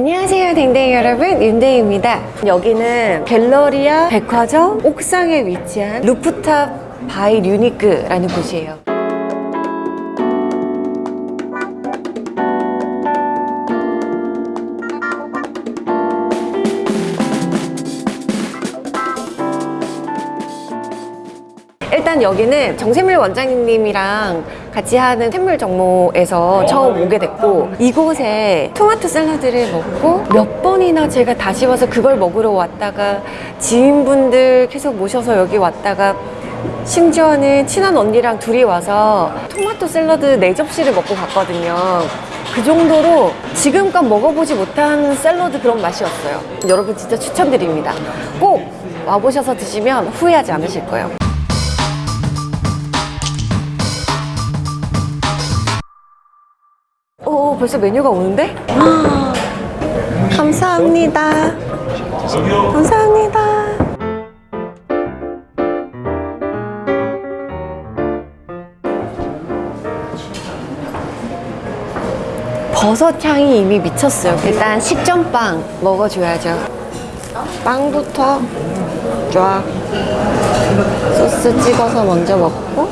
안녕하세요 댕댕이 여러분. 윤댕입니다. 여기는 갤러리아 백화점 옥상에 위치한 루프탑 바이 류니크라는 곳이에요. 일단 여기는 정샘물 원장님이랑 같이 하는 샘물 정모에서 처음 오게 됐고 이곳에 토마토 샐러드를 먹고 몇 번이나 제가 다시 와서 그걸 먹으러 왔다가 지인분들 계속 모셔서 여기 왔다가 심지어는 친한 언니랑 둘이 와서 토마토 샐러드 네 접시를 먹고 갔거든요. 그 정도로 지금껏 먹어보지 못한 샐러드 그런 맛이었어요. 여러분 진짜 추천드립니다. 꼭 와보셔서 드시면 후회하지 않으실 거예요 벌써 메뉴가 오는데? 아, 감사합니다. 감사합니다. 버섯 향이 이미 미쳤어요. 일단 식전빵 먹어줘야죠. 빵부터 쫙 소스 찍어서 먼저 먹고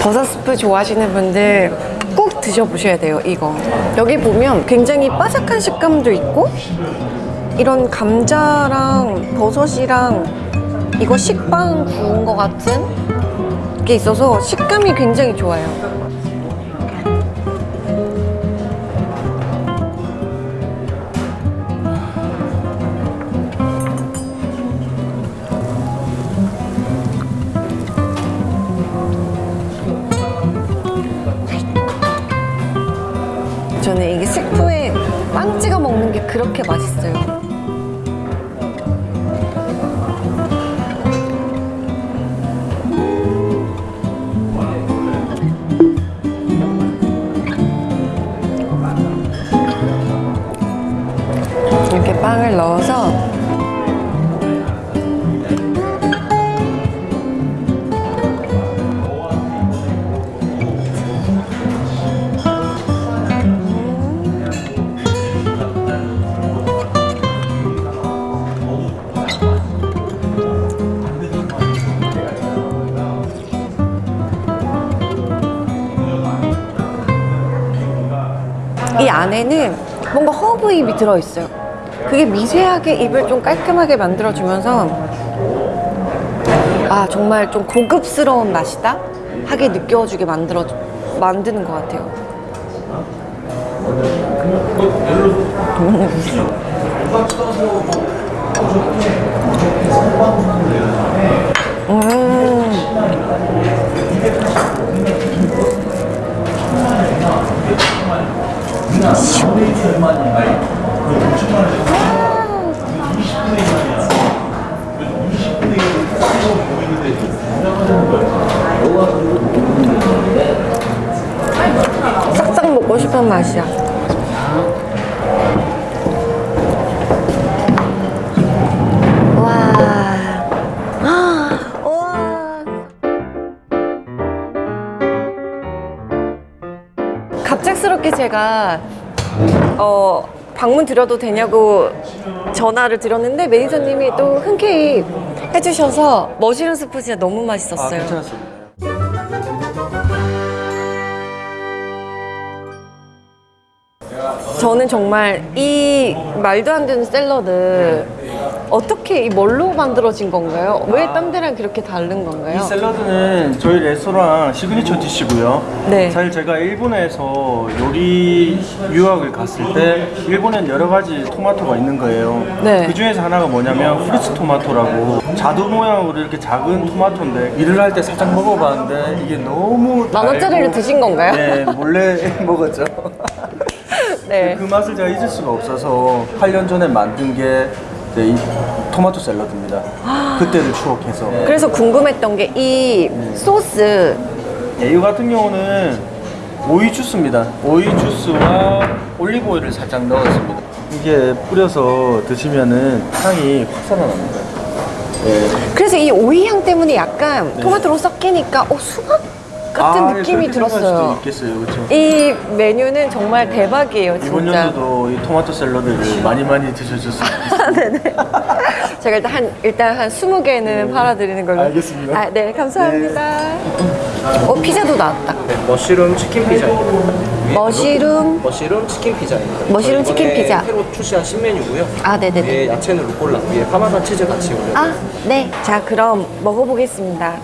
버섯 스프 좋아하시는 분들 꼭 드셔보셔야 돼요 이거. 여기 보면 굉장히 바삭한 식감도 있고 이런 감자랑 버섯이랑 이거 식빵 구운 것 같은 게 있어서 식감이 굉장히 좋아요 먹는 게 그렇게 맛있어요. 이 안에는 뭔가 허브잎이 들어있어요. 그게 미세하게 입을 좀 깔끔하게 만들어주면서 아 정말 좀 고급스러운 맛이다 하게 느껴주게 만들어 만드는 것 같아요. 음. 싹싹 먹고 싶은 맛이야. 제가 어, 방문 드려도 되냐고 전화를 드렸는데 매니저님이 또 흔쾌히 해주셔서 머시룸 스프 진짜 너무 맛있었어요. 괜찮았습니다. 저는 정말 이 말도 안 되는 샐러드 어떻게 이 뭘로 만들어진 건가요? 왜 딴 데랑 그렇게 다른 이 건가요? 샐러드는 저희 레스토랑 signature dish고요. 네. 사실 제가 일본에서 요리 유학을 갔을 때 일본엔 여러 가지 토마토가 있는 거예요. 네. 그 중에서 하나가 뭐냐면 fruits 토마토라고 자두 모양으로 이렇게 작은 토마토인데 일을 할 때 살짝 먹어봤는데 이게 너무 만 원짜리를 드신 건가요? 네, 몰래 먹었죠. 네. 그 맛을 제가 잊을 수가 없어서 8년 전에 만든 게 이제 이 토마토 샐러드입니다. 그때를 추억해서. 그래서 궁금했던 게 이 소스 이 같은 경우는 오이 주스입니다. 오이 주스와 올리브 오일을 살짝 넣었습니다. 이게 뿌려서 드시면은 향이 확 살아납니다. 네. 그래서 이 오이 향 때문에 약간 토마토로 섞이니까 어, 수박 같은 아, 예, 느낌이 들었어요. 있겠어요, 그렇죠? 이 메뉴는 정말 대박이에요, 이번 진짜. 연도도 이 토마토 샐러드를 많이 많이 드셔줬으면 좋겠습니다. 제가 일단 한 일단 한 20개는 팔아드리는 걸로. 알겠습니다. 아, 네, 감사합니다. 어, 피자도 나왔다. 네, 머쉬룸 치킨 피자입니다. 머시룸. 머쉬룸 치킨 피자입니다. 머쉬룸 저희 치킨 피자. 새로 출시한 신메뉴고요. 아, 네 네네. 위에 야채는 루꼴라, 위에 파마산 치즈 같이 올려. 아, 네. 자, 그럼 먹어보겠습니다.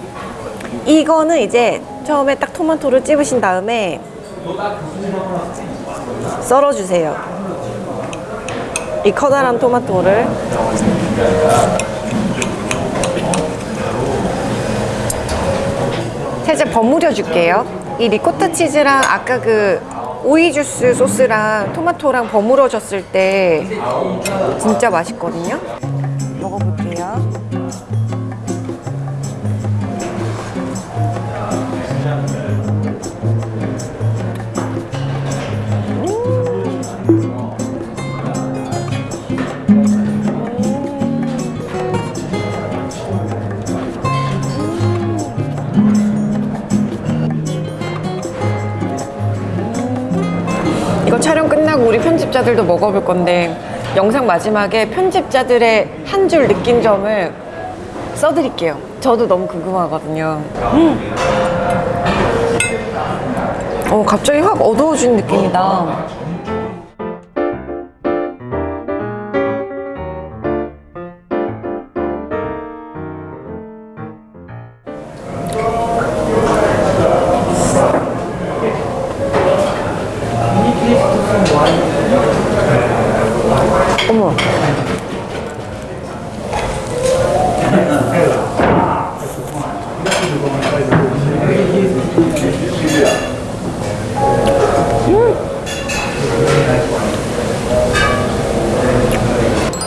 이거는 이제 처음에 딱 토마토를 찝으신 다음에 썰어주세요. 이 커다란 토마토를 살짝 버무려 줄게요. 이 리코타 치즈랑 아까 그 오이 주스 소스랑 토마토랑 버무려졌을 때 진짜 맛있거든요. 먹어볼게요. 편집자들도 먹어볼 건데 영상 마지막에 편집자들의 한 줄 느낀 점을 써드릴게요. 저도 너무 궁금하거든요. 음. 어, 갑자기 확 어두워진 느낌이다.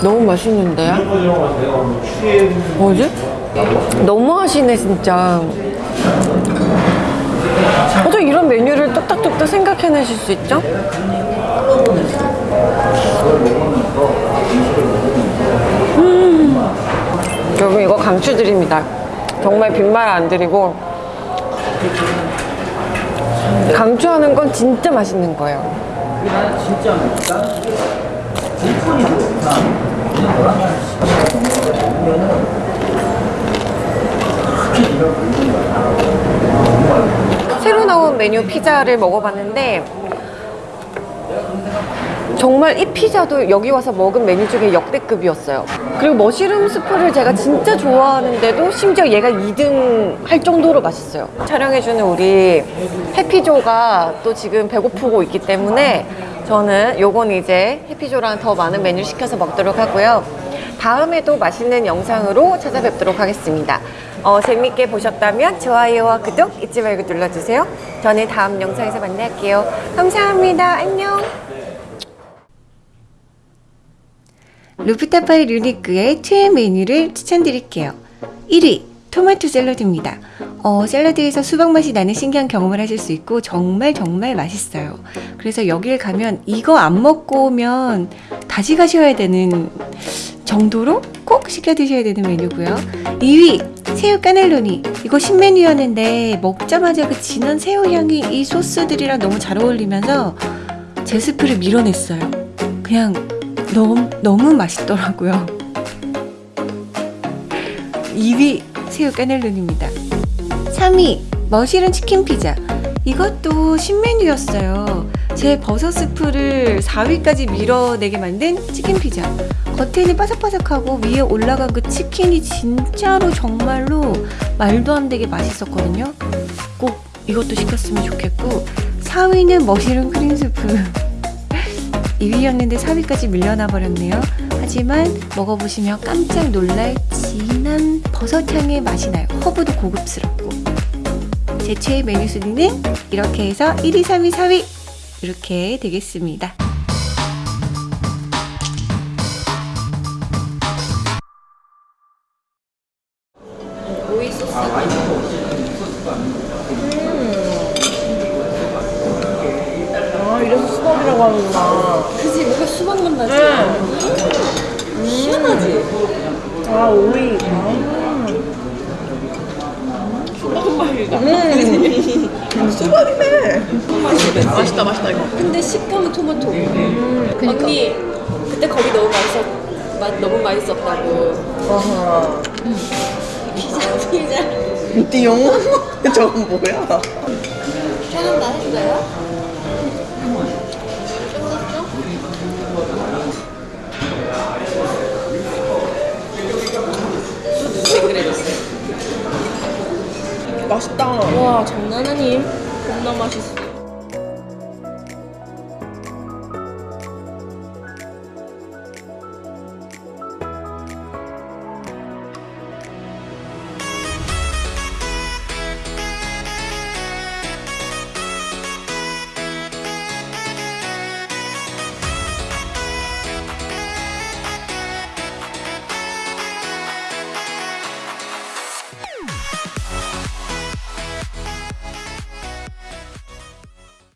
너무 맛있는데요? 뭐지? 너무 하시네 진짜 어떻게 이런 메뉴를 뚝딱뚝딱 생각해내실 수 있죠? 여러분 이거 강추드립니다 정말 빈말 안 드리고 강추하는 건 진짜 맛있는 거예요 새로 나온 메뉴 피자를 먹어봤는데 정말 이 피자도 여기 와서 먹은 메뉴 중에 역대급이었어요. 그리고 머시룸 스프를 제가 진짜 좋아하는데도 심지어 얘가 2등 할 정도로 맛있어요. 촬영해주는 우리 해피조가 또 지금 배고프고 있기 때문에 저는 요건 이제 해피조랑 더 많은 메뉴 시켜서 먹도록 하고요. 다음에도 맛있는 영상으로 찾아뵙도록 하겠습니다. 어, 재밌게 보셨다면 좋아요와 구독 잊지 말고 눌러주세요. 저는 다음 영상에서 만날게요. 감사합니다. 안녕. 루프타파이 루니크의 최애 메뉴를 추천드릴게요. 1위 토마토 샐러드입니다. 어, 샐러드에서 수박 맛이 나는 신기한 경험을 하실 수 있고 정말 정말 맛있어요. 그래서 여길 가면 이거 안 먹고 오면 다시 가셔야 되는 정도로 꼭 시켜 드셔야 되는 메뉴고요. 2위 새우 까넬로니 이거 신메뉴였는데 먹자마자 그 진한 새우 향이 이 소스들이랑 너무 잘 어울리면서 제 스프를 밀어냈어요. 그냥 너무 너무 맛있더라고요. 2위 새우 까넬론입니다. 3위 머시룸 치킨 피자. 이것도 신메뉴였어요. 제 버섯 스프를 4위까지 밀어내게 만든 치킨 피자. 겉에는 바삭바삭하고 위에 올라간 그 치킨이 진짜로 정말로 말도 안 되게 맛있었거든요. 꼭 이것도 시켰으면 좋겠고 4위는 머시룸 크림 스프. 2위였는데 4위까지 밀려나 버렸네요. 하지만 먹어보시면 깜짝 놀랄 진한 버섯향의 맛이 나요. 허브도 고급스럽고. 제 최애 메뉴 순위는 이렇게 해서 1위, 3위, 4위 이렇게 되겠습니다. 수박 만나지? 뭔가 시원하지? 아, 오이. 아. 박 맛이다. 음. 수박이네. 맛있다 맛있다 이거. 근데 식감은 토마토. 언니 그때 거기 너무 맛있었 맛 너무 맛있었다고. 아하. 피자 피자. 띠용? 저건 뭐야? 다 했어요? 와 장난 아님? 겁나 맛있어.